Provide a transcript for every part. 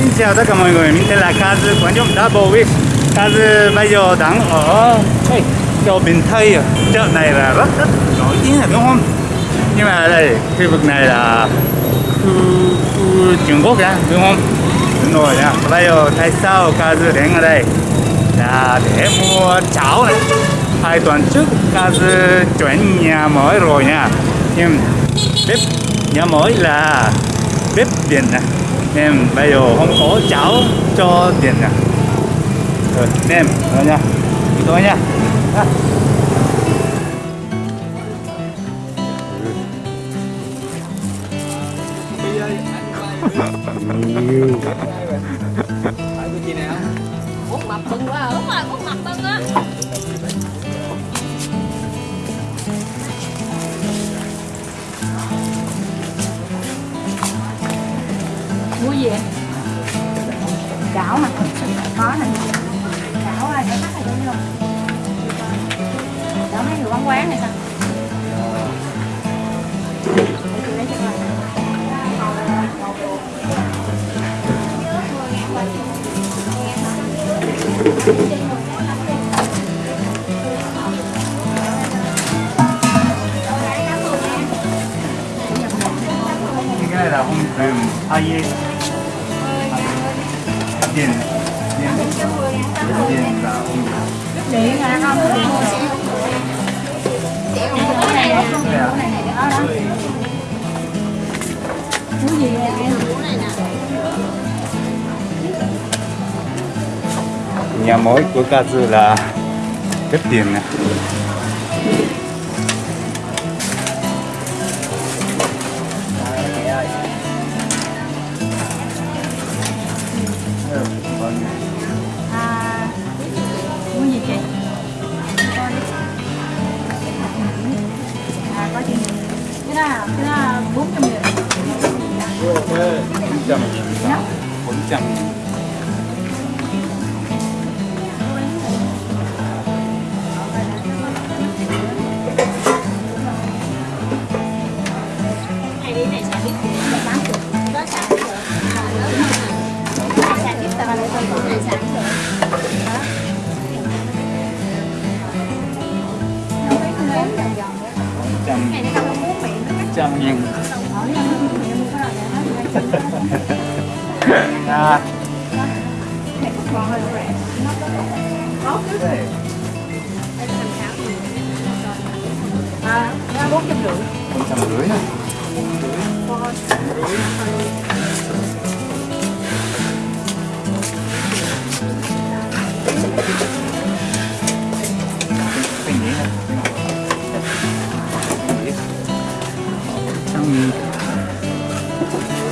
Xin chào tất cả mọi người, mình tên là Kaz, quán trông Double Wish. Kaz bây giờ đang ở hey, chợ Bình Tây, à. chợ này là rất rất nổi tiếng rồi đúng không? Nhưng mà đây, khu vực này là khu, khu Trung Quốc á, đúng không? Đúng rồi nha. Bây giờ tại sao Kaz đến ở đây? Là để mua cháo này. Hai tuần trước Kaz chuyển nhà mới rồi nha. Nhưng bếp nhà mới là bếp điện nè nên bây giờ không có cháo cho điện nè rồi nem rồi nha đi thôi nha à. Út mập bưng quá à. Đúng rồi, út mập bưng á gì vậy? Chảo hả? khó nè Chảo ai để bắt này đúng không? Chảo mấy người bán quán này sao? Cái này là không dùng ai điện điện không? Không, Cái này nè, cái này đó đó Mua gì vậy em? nhà mới của Kazu là bếp điện này. là cái là 400 nghìn. Ok, 400. Nhá. 400. 200년. 아. 아, 400개. 400개.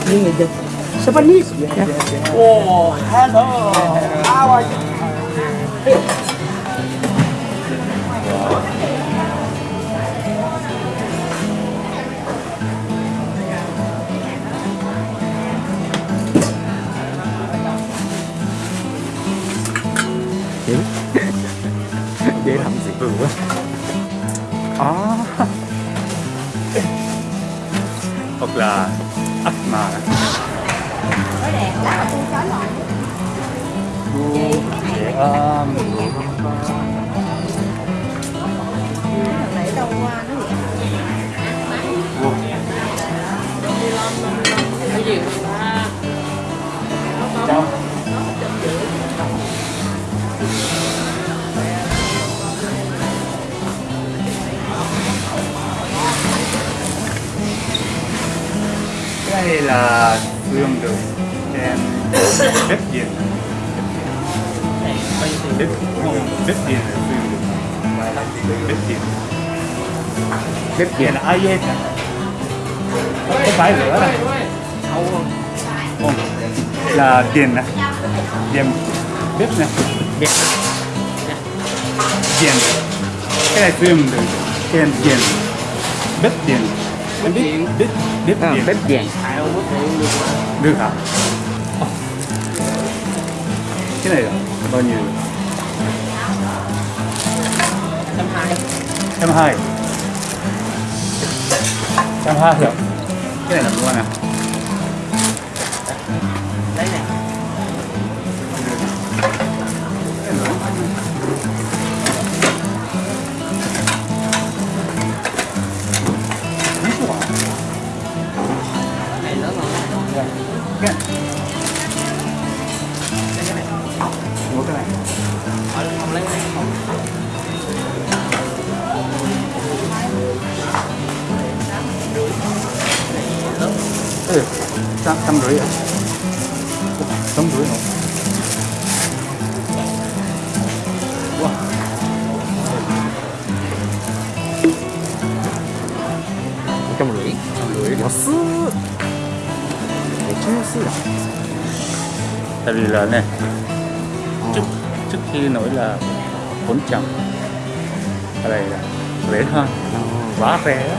Japanese. Oh, hello. How are you? để làm gì vừa quá? Lát tôi chói lọi à, để nó cái là sử đường được bếp điện bếp bếp điện bếp điện bếp điện là ai hết không phải lửa này không là điện nè. Điện bếp nè. Điện điện cái này dụng được. Trên điện bếp điện bếp điện bếp điện bếp vàng. được hả. Cái này là bao nhiêu? Trăm hai. trăm hai. Trăm hai rồi cái này là mua nè trăm trăm rưỡi à trăm rưỡi nữa wow Trăm rưỡi. rưỡi安っめっちゃ安いな tại vì là này trước trước khi nổi là 400 ở đây là rẻ hơn quá rẻ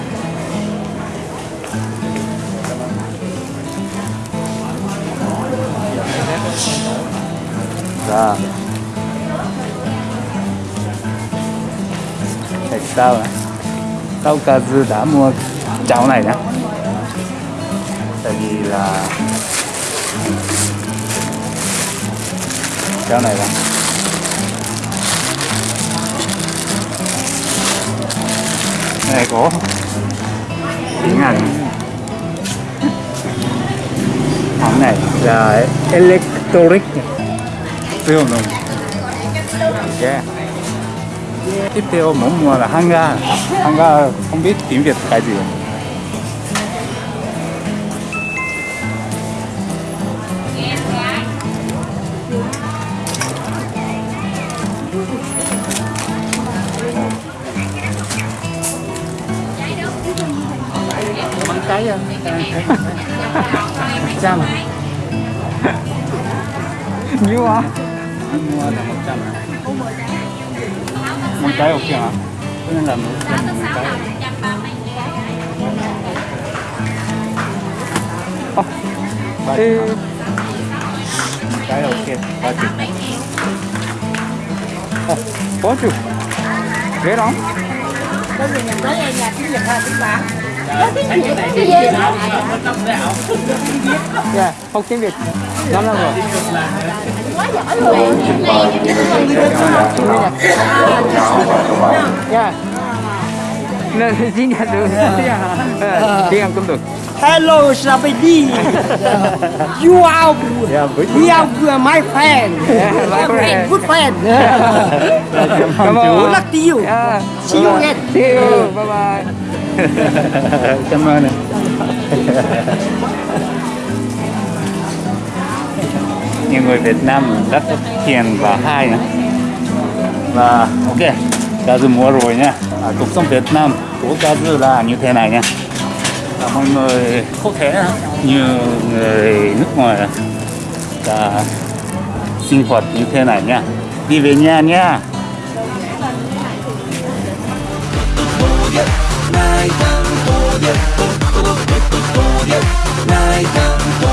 Dạ. Tại sao ạ? Tao cả dư đã mua cháo này nhá. Tại vì là cháo này là này có tiếng Anh hãng này là electric siêu nồng. Yeah. tiếp theo muốn mua là hanga hanga không biết tiếng việt cái gì. Bằng cái à? trăm nhiêu à anh mua là một trăm một cái ok hả cho nên là một trăm một cái Ồ, ba triệu hả? một cái ok ba triệu Ồ, bốn triệu ghế đó Cái này thì nó nó trong cái ảo. Dạ không tiếng việt năm năm rồi quá giỏi luôn dạ nên tiếng Nhật được tiếng Anh cũng được Hello, Sabedi. You are, dạ với we are my friend. my friend. Good friend. cảm Good ơn luck to you. Yeah. See you again. See you. Bye bye. Cảm ơn nè Nhiều người Việt Nam rất hiền và hay nhá. Và ok, Cá Dư mua rồi nha. À, cuộc sống Việt Nam của Cá Dư là như thế này nha. Và mọi người có thể như người nước ngoài là sinh hoạt như thế này nha. Đi về nhà nha. ないかんとでととととととでないかんと